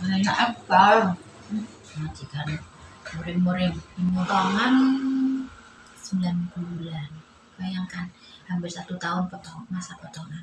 Banyak apa? Majikan murim-murim pemotongan 9 bulan. Bayangkan hampir satu tahun potong masa potongan.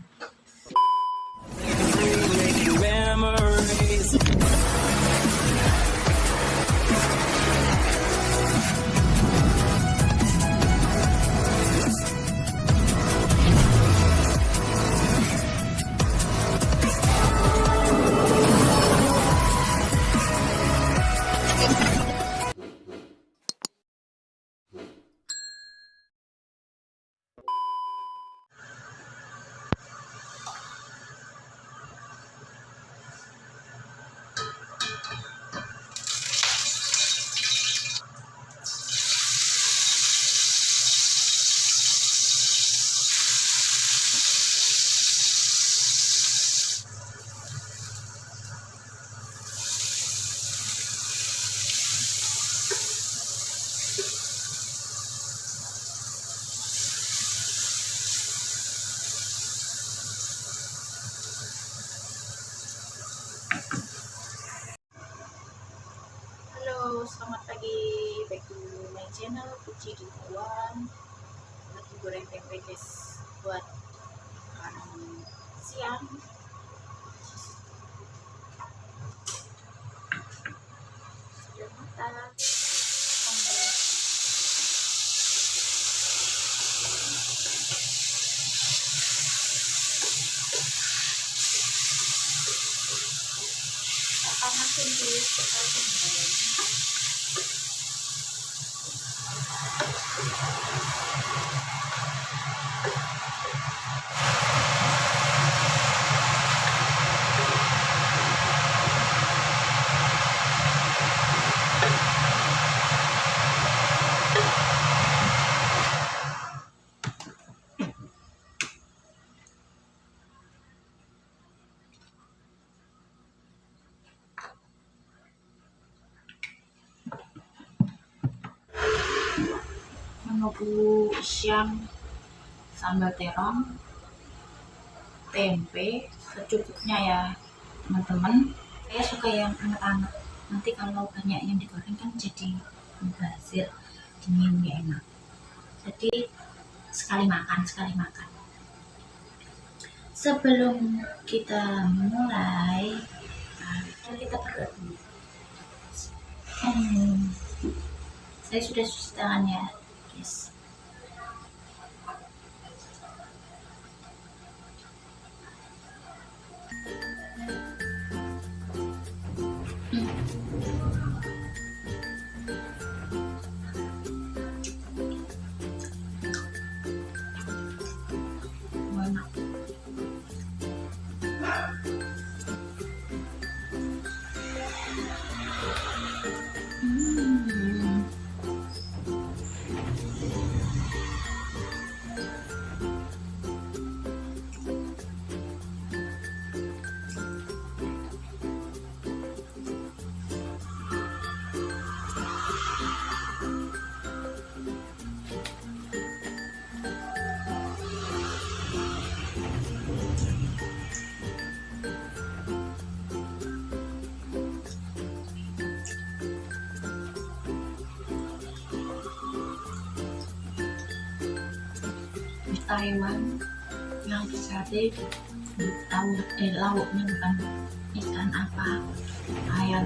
Back to my channel Puji Dukuan. Lagi goreng tempe guys buat makan siang. Sudah matang. Panasin dulu kita menu siang sambal terong tempe secukupnya ya teman-teman. Saya suka yang anget-anget. Nanti kalau banyak yang digoreng kan jadi mubazir dinginnya enak. Jadi sekali makan sekali makan. Sebelum kita mulai nah, kita berdoa hmm, saya sudah cuci tangan ya guys enak Taiwan. Yang sate tahu eh lauknya bukan ikan apa ayam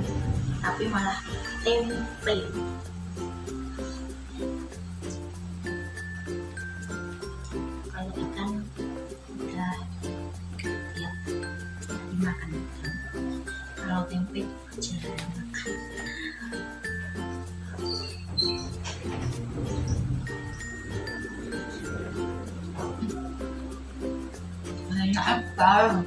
tapi malah tempe. Kalau ikan udah ya dimakan kalau tempe jarang makan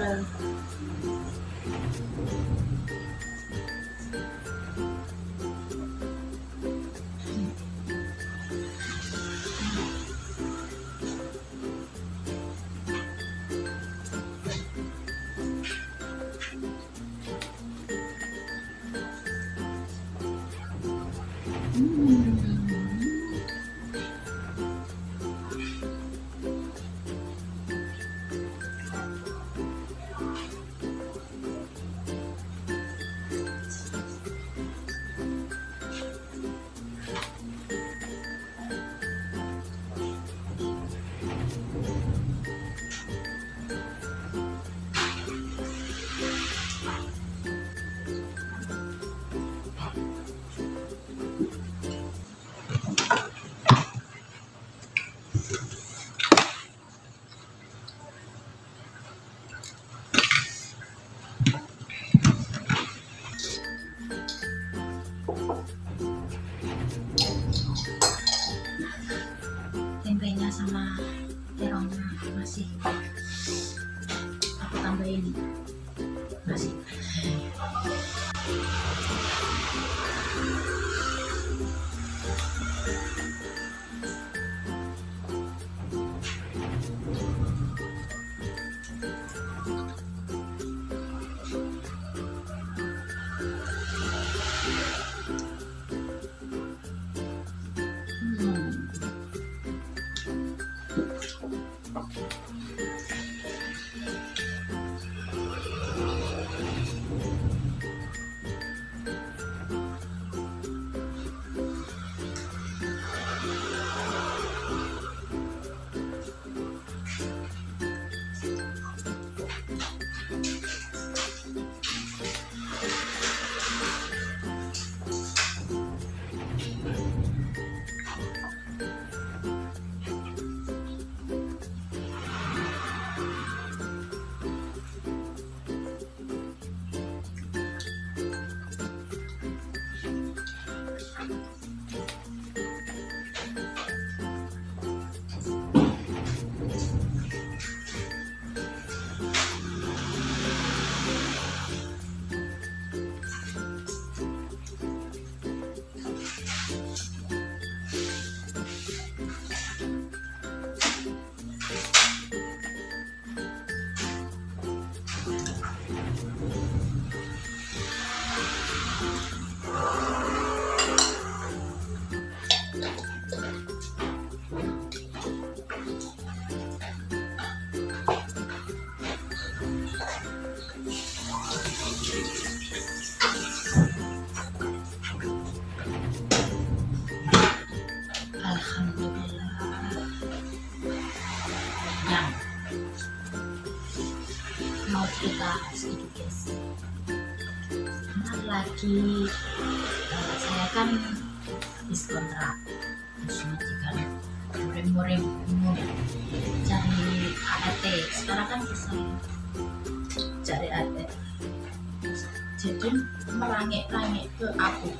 Amanda. Mm. Lagi eh, saya kan habis kontrak terus murim-murim bingung cari ART sekarang kan bisa cari ART jadi merangik-rangik ke aku.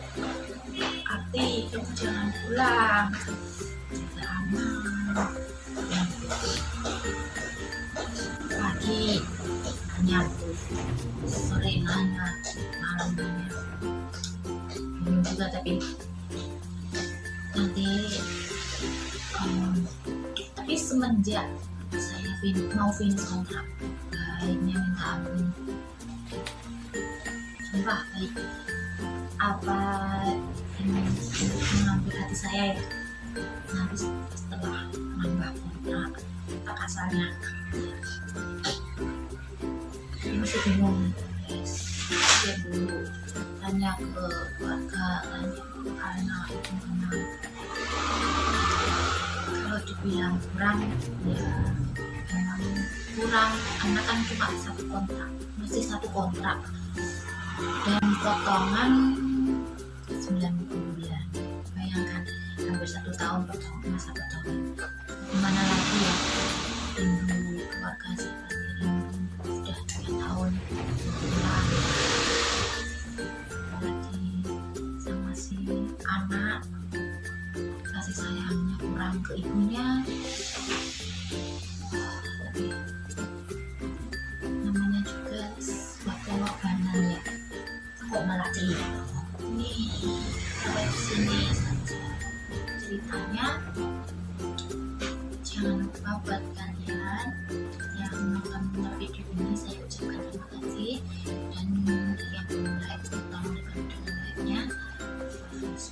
Ati kamu jangan pulang tapi nanti em, tapi semenjak saya fin- mau finish kontrak baiknya minta ampun. Sumpah baik. Apa ini mengambil hati saya ya nanti setelah nambah kontrak tak asalnya ini masih bingung tanya ke keluarga tanya ke anak teman kalau dibilang kurang ya memang kurang karena kan cuma satu kontrak masih satu kontrak. Dan potongan 90 bulan. Bayangkan hampir satu tahun potong masa potongan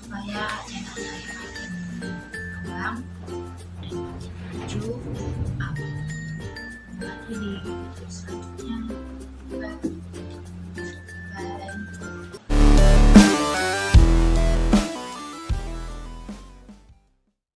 supaya channel saya makin berkembang dan makin maju upload lagi di video selanjutnya